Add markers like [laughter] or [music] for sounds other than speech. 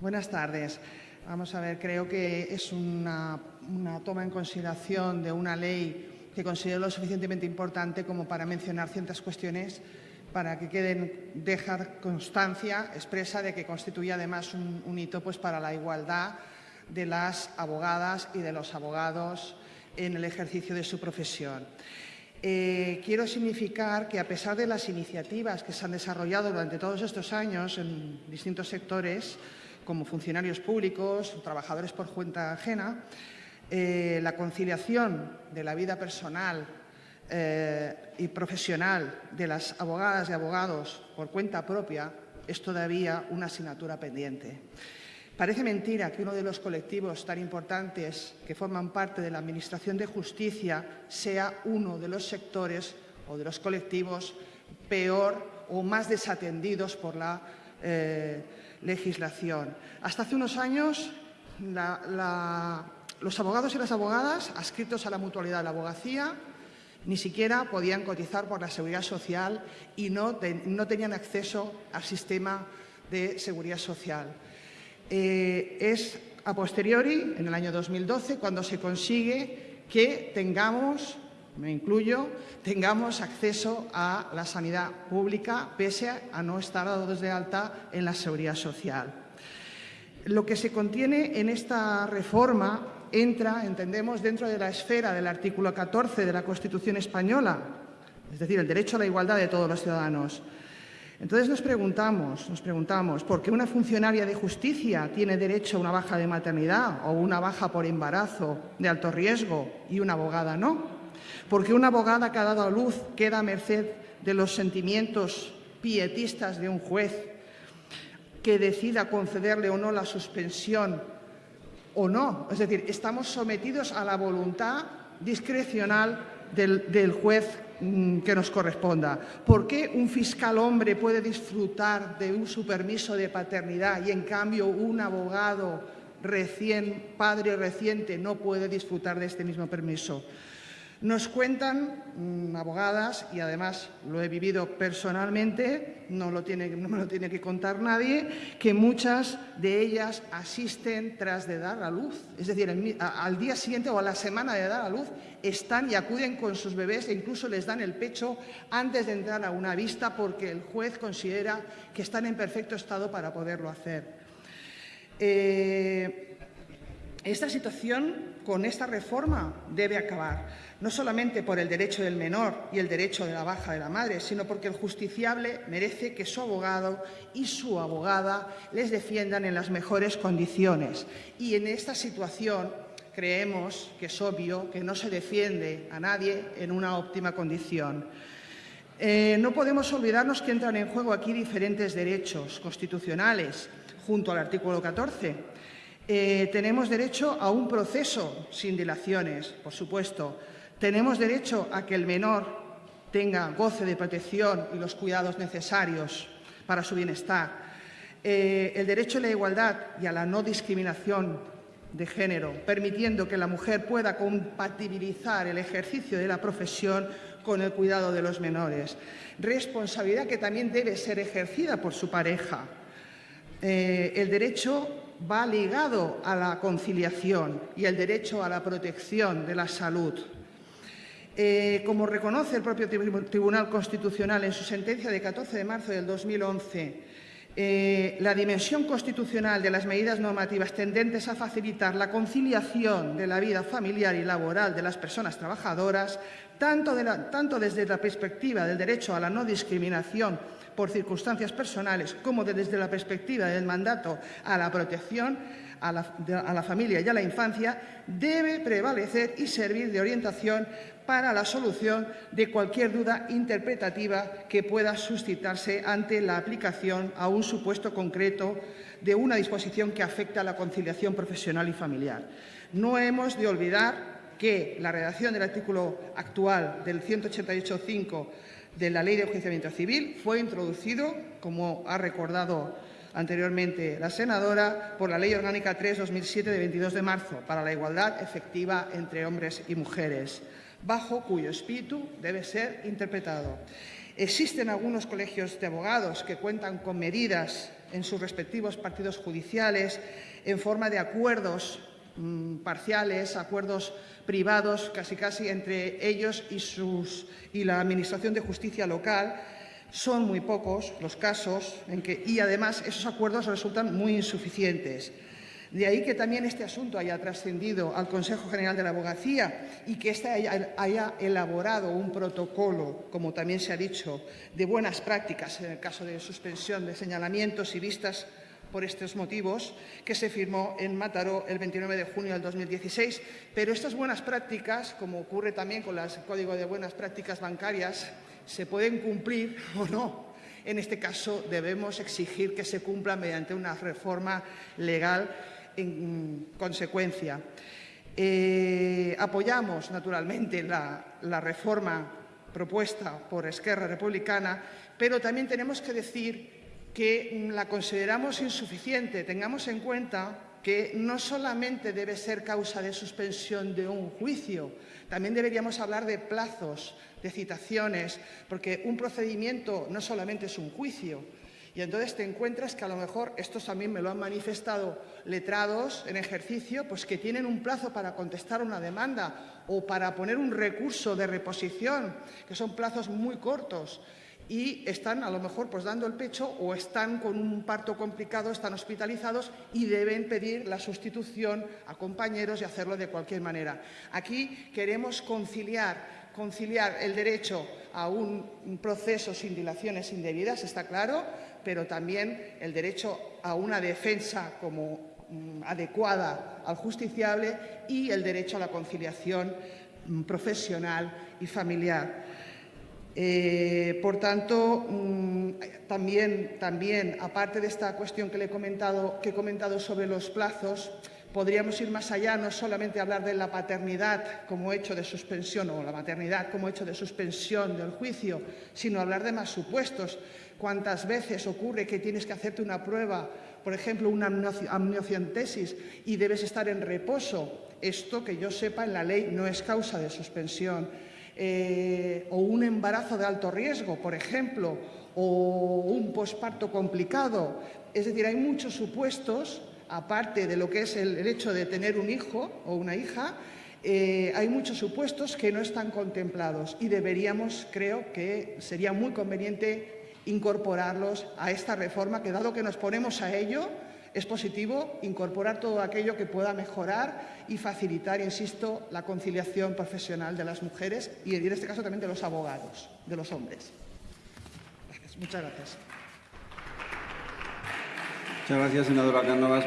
Buenas tardes. Vamos a ver, creo que es una, toma en consideración de una ley que considero lo suficientemente importante como para mencionar ciertas cuestiones para que queden, dejar constancia expresa de que constituye además un, hito pues, para la igualdad de las abogadas y de los abogados en el ejercicio de su profesión. Eh, quiero significar que, a pesar de las iniciativas que se han desarrollado durante todos estos años en distintos sectores, como funcionarios públicos, trabajadores por cuenta ajena, eh, la conciliación de la vida personal eh, y profesional de las abogadas y abogados por cuenta propia es todavía una asignatura pendiente. Parece mentira que uno de los colectivos tan importantes que forman parte de la Administración de Justicia sea uno de los sectores o de los colectivos peor o más desatendidos por la eh, legislación. Hasta hace unos años, los abogados y las abogadas adscritos a la mutualidad de la abogacía ni siquiera podían cotizar por la seguridad social y no, no tenían acceso al sistema de seguridad social. Eh, es a posteriori, en el año 2012, cuando se consigue que tengamos, me incluyo, tengamos acceso a la sanidad pública pese a no estar dados de alta en la seguridad social. Lo que se contiene en esta reforma entra, entendemos, dentro de la esfera del artículo 14 de la Constitución española, es decir, el derecho a la igualdad de todos los ciudadanos. Entonces nos preguntamos, nos preguntamos, ¿por qué una funcionaria de justicia tiene derecho a una baja de maternidad o una baja por embarazo de alto riesgo y una abogada no? ¿Por qué una abogada que ha dado a luz queda a merced de los sentimientos pietistas de un juez que decida concederle o no la suspensión o no? Es decir, estamos sometidos a la voluntad discrecional del, juez Mm, que nos corresponda. ¿Por qué un fiscal hombre puede disfrutar de un su permiso de paternidad y en cambio un abogado recién, padre reciente, no puede disfrutar de este mismo permiso? Nos cuentan mm, abogadas, y además lo he vivido personalmente, no, lo tiene, no me lo tiene que contar nadie, que muchas de ellas asisten tras de dar a luz. Es decir, al día siguiente o a la semana de dar a luz están y acuden con sus bebés e incluso les dan el pecho antes de entrar a una vista porque el juez considera que están en perfecto estado para poderlo hacer. Eh, esta situación, con esta reforma, debe acabar, no solamente por el derecho del menor y el derecho de la baja de la madre, sino porque el justiciable merece que su abogado y su abogada les defiendan en las mejores condiciones. Y en esta situación creemos que es obvio que no se defiende a nadie en una óptima condición. Eh, no podemos olvidarnos que entran en juego aquí diferentes derechos constitucionales, junto al artículo 14, eh, tenemos derecho a un proceso sin dilaciones, por supuesto. Tenemos derecho a que el menor tenga goce de protección y los cuidados necesarios para su bienestar. Eh, el derecho a la igualdad y a la no discriminación de género, permitiendo que la mujer pueda compatibilizar el ejercicio de la profesión con el cuidado de los menores. Responsabilidad que también debe ser ejercida por su pareja. Eh, el derecho va ligado a la conciliación y el derecho a la protección de la salud. Eh, como reconoce el propio Tribunal Constitucional en su sentencia de 14 de marzo del 2011, eh, la dimensión constitucional de las medidas normativas tendentes a facilitar la conciliación de la vida familiar y laboral de las personas trabajadoras, tanto, tanto desde la perspectiva del derecho a la no discriminación por circunstancias personales como desde la perspectiva del mandato a la protección a la, familia y a la infancia, debe prevalecer y servir de orientación para la solución de cualquier duda interpretativa que pueda suscitarse ante la aplicación a un supuesto concreto de una disposición que afecta a la conciliación profesional y familiar. No hemos de olvidar que la redacción del artículo actual del 188.5 de la Ley de Enjuiciamiento Civil fue introducido, como ha recordado anteriormente la senadora, por la Ley Orgánica 3-2007 de 22 de marzo para la igualdad efectiva entre hombres y mujeres, bajo cuyo espíritu debe ser interpretado. Existen algunos colegios de abogados que cuentan con medidas en sus respectivos partidos judiciales en forma de acuerdos mm, parciales, acuerdos privados, casi casi entre ellos y, la Administración de Justicia local. Son muy pocos los casos en que, y además esos acuerdos resultan muy insuficientes. De ahí que también este asunto haya trascendido al Consejo General de la Abogacía y que éste haya, haya, elaborado un protocolo, como también se ha dicho, de buenas prácticas en el caso de suspensión de señalamientos y vistas por estos motivos, que se firmó en Mataró el 29 de junio del 2016. Pero estas buenas prácticas, como ocurre también con el Código de Buenas Prácticas Bancarias, se pueden cumplir [laughs] o no. En este caso, debemos exigir que se cumpla mediante una reforma legal en consecuencia. Eh, apoyamos, naturalmente, la, la reforma propuesta por Esquerra Republicana, pero también tenemos que decir que la consideramos insuficiente. Tengamos en cuenta que no solamente debe ser causa de suspensión de un juicio, también deberíamos hablar de plazos, de citaciones, porque un procedimiento no solamente es un juicio, y entonces te encuentras que a lo mejor, estos también me lo han manifestado letrados en ejercicio, pues que tienen un plazo para contestar una demanda o para poner un recurso de reposición, que son plazos muy cortos y están a lo mejor pues dando el pecho o están con un parto complicado, están hospitalizados y deben pedir la sustitución a compañeros y hacerlo de cualquier manera. Aquí queremos conciliar conciliar el derecho a un proceso sin dilaciones indebidas, está claro, pero también el derecho a una defensa como mm, adecuada al justiciable y el derecho a la conciliación mm, profesional y familiar. Eh, por tanto, mmm, también, también, aparte de esta cuestión que, le he comentado, que he comentado sobre los plazos, podríamos ir más allá, no solamente hablar de la paternidad como hecho de suspensión o la maternidad como hecho de suspensión del juicio, sino hablar de más supuestos. ¿Cuántas veces ocurre que tienes que hacerte una prueba, por ejemplo, una amniocentesis y debes estar en reposo? Esto, que yo sepa, en la ley no es causa de suspensión. Eh, o un embarazo de alto riesgo, por ejemplo, o un posparto complicado. Es decir, hay muchos supuestos aparte de lo que es el, hecho de tener un hijo o una hija, eh, hay muchos supuestos que no están contemplados y deberíamos, creo que sería muy conveniente incorporarlos a esta reforma, que dado que nos ponemos a ello, es positivo incorporar todo aquello que pueda mejorar y facilitar, insisto, la conciliación profesional de las mujeres y en este caso también de los abogados, de los hombres. Gracias. Muchas gracias. Muchas gracias, senadora Cánovas.